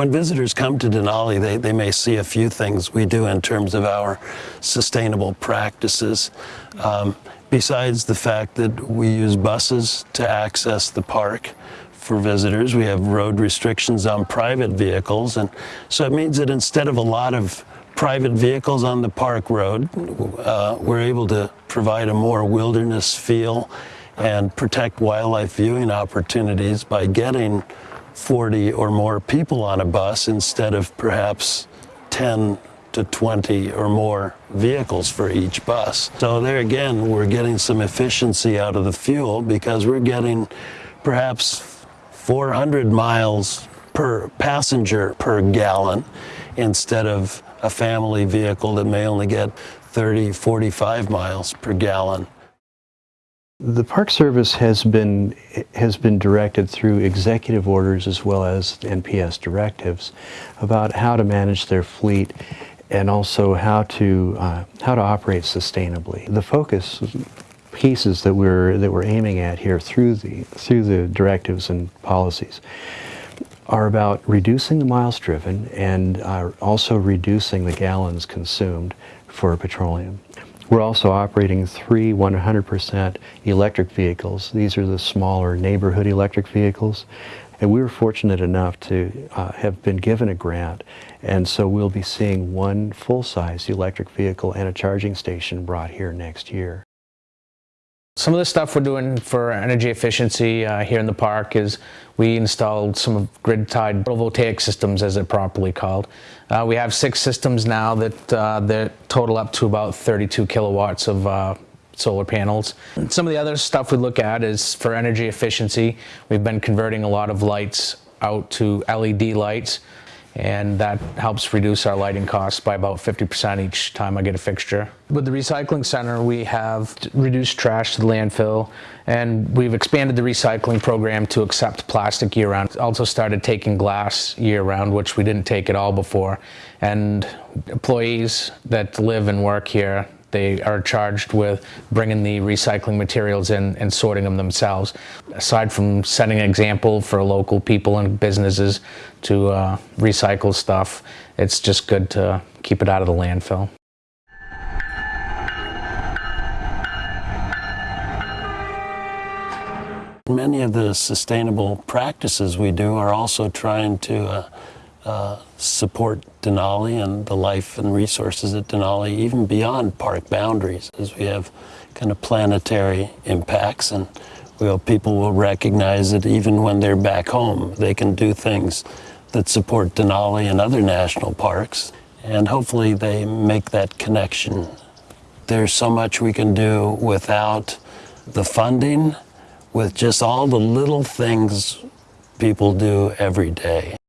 when visitors come to Denali, they, they may see a few things we do in terms of our sustainable practices. Um, besides the fact that we use buses to access the park for visitors, we have road restrictions on private vehicles. And so it means that instead of a lot of private vehicles on the park road, uh, we're able to provide a more wilderness feel and protect wildlife viewing opportunities by getting 40 or more people on a bus instead of perhaps 10 to 20 or more vehicles for each bus. So there again, we're getting some efficiency out of the fuel because we're getting perhaps 400 miles per passenger per gallon instead of a family vehicle that may only get 30, 45 miles per gallon. The Park Service has been has been directed through executive orders as well as NPS directives about how to manage their fleet and also how to uh, how to operate sustainably. The focus pieces that we're that we're aiming at here through the through the directives and policies are about reducing the miles driven and uh, also reducing the gallons consumed for petroleum. We're also operating three 100% electric vehicles. These are the smaller neighborhood electric vehicles. And we were fortunate enough to uh, have been given a grant, and so we'll be seeing one full-size electric vehicle and a charging station brought here next year. Some of the stuff we're doing for energy efficiency uh, here in the park is we installed some of grid-tied photovoltaic systems as they're properly called. Uh, we have six systems now that, uh, that total up to about 32 kilowatts of uh, solar panels. Some of the other stuff we look at is for energy efficiency. We've been converting a lot of lights out to LED lights and that helps reduce our lighting costs by about 50% each time I get a fixture. With the recycling center, we have reduced trash to the landfill, and we've expanded the recycling program to accept plastic year-round. Also started taking glass year-round, which we didn't take at all before. And employees that live and work here they are charged with bringing the recycling materials in and sorting them themselves. Aside from setting an example for local people and businesses to uh, recycle stuff, it's just good to keep it out of the landfill. Many of the sustainable practices we do are also trying to uh, uh, support Denali and the life and resources at Denali even beyond park boundaries as we have kind of planetary impacts and people will recognize that even when they're back home they can do things that support Denali and other national parks and hopefully they make that connection. There's so much we can do without the funding with just all the little things people do every day.